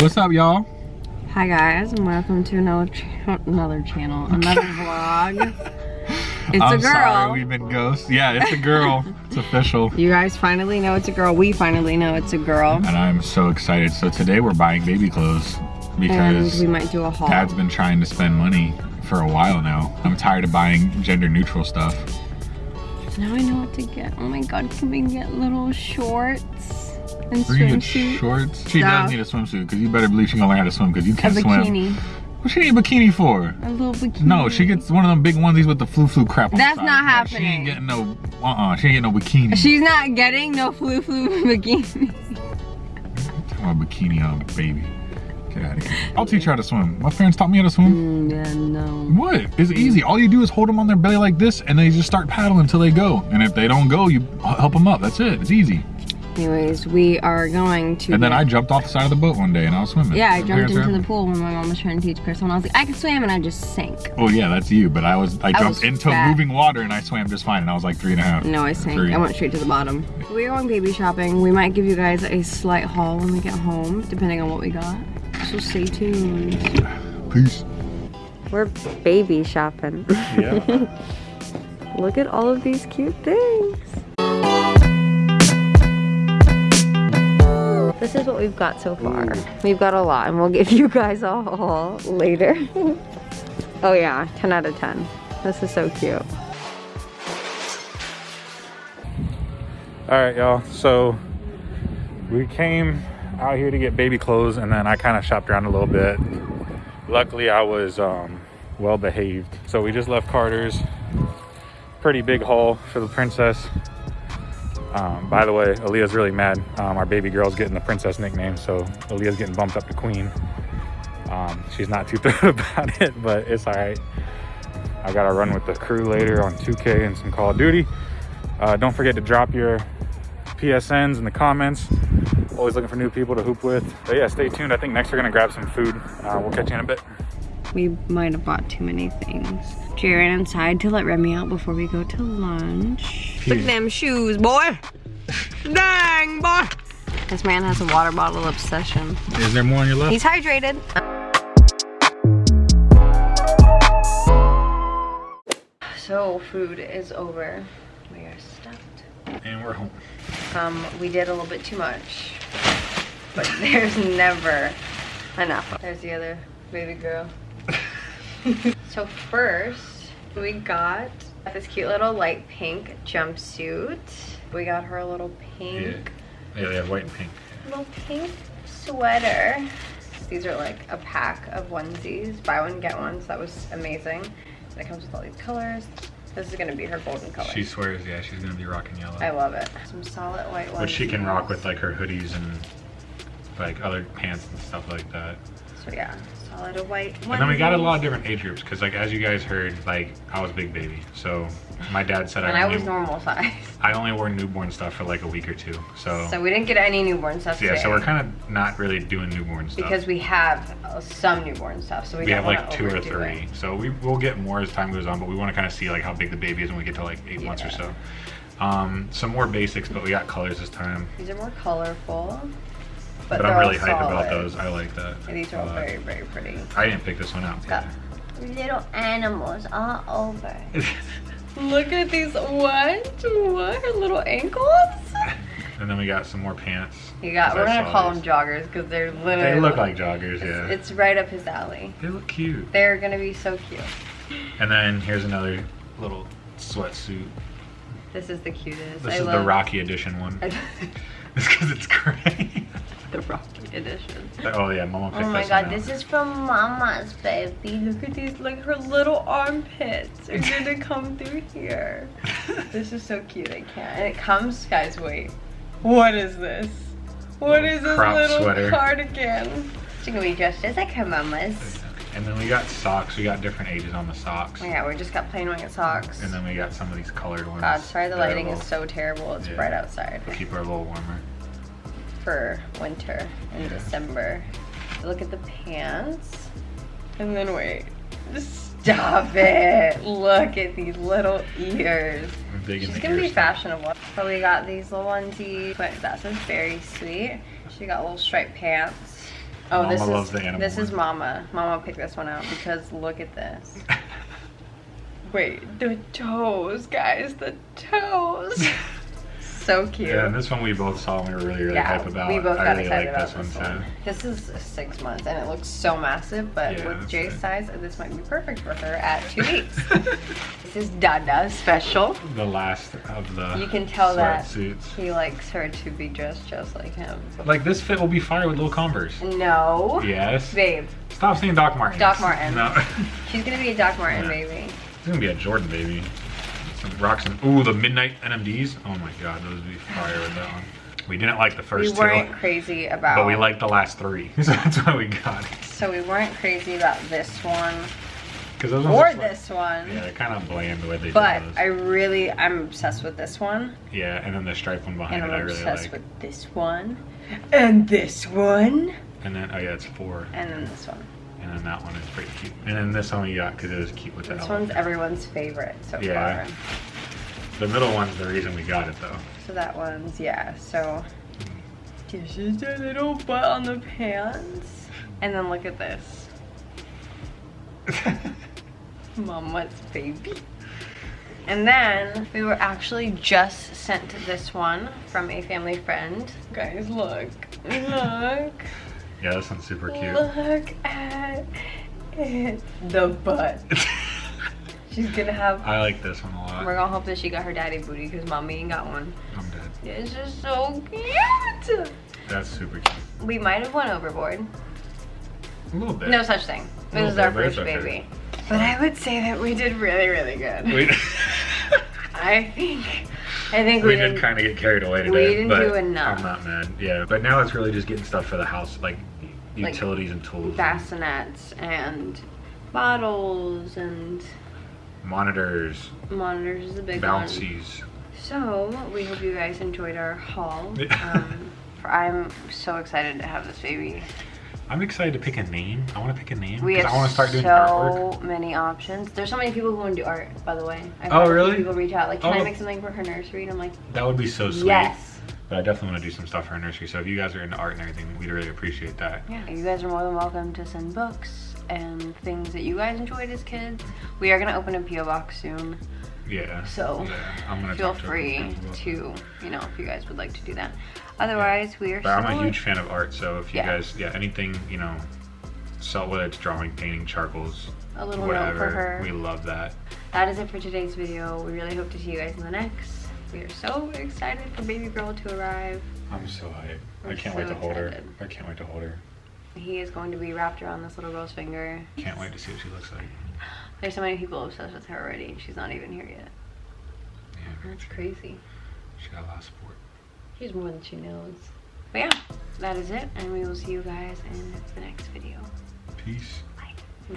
What's up, y'all? Hi guys, and welcome to another cha another channel, another vlog. It's I'm a girl. sorry, we've been ghosts. Yeah, it's a girl. it's official. You guys finally know it's a girl. We finally know it's a girl. And I'm so excited. So today we're buying baby clothes And because we might do a haul. Dad's been trying to spend money for a while now. I'm tired of buying gender neutral stuff. Now I know what to get. Oh my god, can we get little shorts and We're gonna get swimsuit? shorts. She Stuff. does need a swimsuit because you better believe she's gonna learn how to swim because you can't swim. bikini. What she need a bikini for? A little bikini. No, she gets one of them big onesies with the flu flu crap on That's not Yeah, She ain't getting no, uh-uh, she ain't getting no bikini. She's not getting no flu flu bikini. Talking about bikini on baby. Get out of here. I'll teach her how to swim. My parents taught me how to swim. Mm, yeah, no. What? It's easy. All you do is hold them on their belly like this and they just start paddling until they go. And if they don't go, you help them up. That's it. It's easy. Anyways, we are going to. And then get- I jumped off the side of the boat one day and I was swimming. Yeah, I My jumped into the pool when my mom was trying to teach Chris, and I was like, I can swim, and I just sank. Oh yeah, that's you. But I was I jumped was into fat. moving water and I swam just fine and I was like three and a half. No, I sank. Three. I went straight to the bottom. We're going baby shopping. We might give you guys a slight haul when we get home, depending on what we got. So stay tuned. Peace. We're baby shopping. Yeah. Look at all of these cute things. This is what we've got so far. We've got a lot and we'll give you guys a haul later. oh yeah, 10 out of 10. This is so cute. All right, y'all. So we came out here to get baby clothes, and then I kind of shopped around a little bit. Luckily, I was um, well behaved. So we just left Carter's. Pretty big haul for the princess. Um, by the way, Aaliyah's really mad. Um, our baby girl's getting the princess nickname, so Aaliyah's getting bumped up to queen. Um, she's not too thrilled about it, but it's all right. I got to run with the crew later on 2K and some Call of Duty. Uh, don't forget to drop your PSNs in the comments. Always looking for new people to hoop with. But yeah, stay tuned. I think next we're gonna grab some food. Uh, we'll catch you in a bit. We might have bought too many things. Jay ran inside to let Remy out before we go to lunch. Look at them shoes, boy. Dang, boy. This man has a water bottle obsession. Is there more on your left? He's hydrated. So food is over. We are stuffed. and we're home. Um, we did a little bit too much, but there's never enough. There's the other baby girl. so first, we got this cute little light pink jumpsuit. We got her a little pink, Yeah, have white and pink. little pink sweater. These are like a pack of onesies. Buy one, get one. So that was amazing. And it comes with all these colors. This is gonna be her golden color. She swears, yeah, she's gonna be rocking yellow. I love it. Some solid white ones. Which she can rock with like her hoodies and like other pants and stuff like that. So yeah, solid white And then we got a lot of different age groups because like as you guys heard, like I was big baby. So my dad said And I I only, was normal size. I only wore newborn stuff for like a week or two. So, So we didn't get any newborn stuff yeah, today. so we're kind of not really doing newborn stuff. because we have uh, some newborn stuff, so we, we don't have like two or three. it. So we will get more as time goes on, but we want to kind of see like how big the baby is when we get to like eight months or so. Um, some more basics, but we got colors this time. These are more colorful, but, But, I'm really all hyped about those. I like that. And these are all very, very pretty. I didn't pick this one out. Got little animals all over. Look at these. What? What? Her little ankles? and then we got some more pants. You got. We're I gonna call these. them joggers because they're literally. They look like joggers, It's, yeah. it's right up his alley. they look cute. They're gonna be so cute. And then here's another little sweatsuit. This is the cutest. This I is the Rocky edition one. I- It's because it's gray. the Rocky edition. oh yeah, Mama picked Oh my this god, one out. this is from Mama's baby. Look at these, like her little armpits are gonna come through here. This is so cute, I can't. And it comes, guys, wait. What is this? What is this little sweater. cardigan? It's gonna be just as like her mama's. And then we got socks. We got different ages on the socks. Oh yeah, we just got plain white socks. And then we got some of these colored ones. God, sorry the that are lighting is so terrible. It's Yeah. bright outside to keep her a little warmer. For winter in December. Look at the pants. And then wait. Stop it. Look at these little ears. She's gonna be fashionable. So we got these little onesies, but that's very sweet. She got little striped pants. Oh, Mama this loves is the animal this is. Mama. Mama picked this one out because look at this. Wait, the toes, guys, the toes. so cute. Yeah, and this one we both saw and we were really, really Yeah, hype about. we both I got really excited like about this this one too. This is six months and it looks so massive, but Yeah, with Jay's it. size, this might be perfect for her at two weeks. this is Dada special. The last of the You can tell that sweatsuits. he likes her to be dressed just like him. Like this fit will be fire with little Converse. No. Yes. Babe, Stop saying Doc Martens. Doc Martens. No. she's gonna be a Doc Marten Yeah. baby. It's gonna be a Jordan baby. Some rocks and ooh, the midnight NMDs. Oh my god, those would be fire with that one. We didn't like the first We first weren't two, crazy about but we liked the last three, so that's why we got it. So we weren't crazy about this one Because those or are like- this one. Yeah, they're kind of bland the way they But did those. I really, I'm obsessed with this one. yeah, and then the stripe one behind And it, I I'm obsessed with this one. And this one. And then oh yeah, it's four, And then this one. And then that one is pretty cute. And then this one we got because it was cute with the This one's everyone's favorite so Yeah. far. The middle one's the reason we got it though. So that one's, yeah, so. This is a little butt on the pants. And then look at this. Mama's baby. And then we were actually just sent this one from a family friend. Guys, look. Look. Yeah, this one's super cute. Look at it. The butt. She's gonna have. I like this one a lot. We're gonna hope that she got her daddy booty because mommy ain't got one. I'm dead. It's just so cute. That's super cute. We might have went overboard. A little bit. No such thing. This is our bit, first okay. baby. But I would say that we did really, really good. We, I think. I think we we, did kind of get carried away today. We didn't but do enough. I'm not mad. Yeah, but now it's really just getting stuff for the house, like utilities and tools, bassinets and bottles and monitors, monitors is a big one. bouncies. So we hope you guys enjoyed our haul. Um, for, I'm so excited to have this baby. I'm excited to pick a name. I want to pick a name We because have I want to start doing so artwork. many options. There's so many people who want to do art, by the way. I've Oh, had a few really? People reach out like, can I Oh. make something for her nursery? And I'm like, That would be so sweet. yes. But I definitely want to do some stuff for her nursery. So if you guys are into art and everything, we'd really appreciate that. Yeah, you guys are more than welcome to send books and things that you guys enjoyed as kids. We are gonna open a PO box soon, Yeah. so Yeah, I'm gonna feel free to, you know, if you guys would like to do that. Otherwise, we are. But I'm a huge fan of art, so if you Yeah. guys, yeah, anything, you know, so whether it's drawing, painting, charcoals, A little note whatever, for her. we love that. That is it for today's video. We really hope to see you guys in the next. We are so excited for baby girl to arrive. I'm so hyped. I We're can't so wait to hold excited. her. I can't wait to hold her. He is going to be wrapped around this little girl's finger. Can't wait to see what she looks like. There's so many people obsessed with her already, and she's not even here yet. Yeah, That's true. crazy. She got a lot of support. She's more than she knows. But yeah, that is it, and we will see you guys in the next video. Peace. Bye.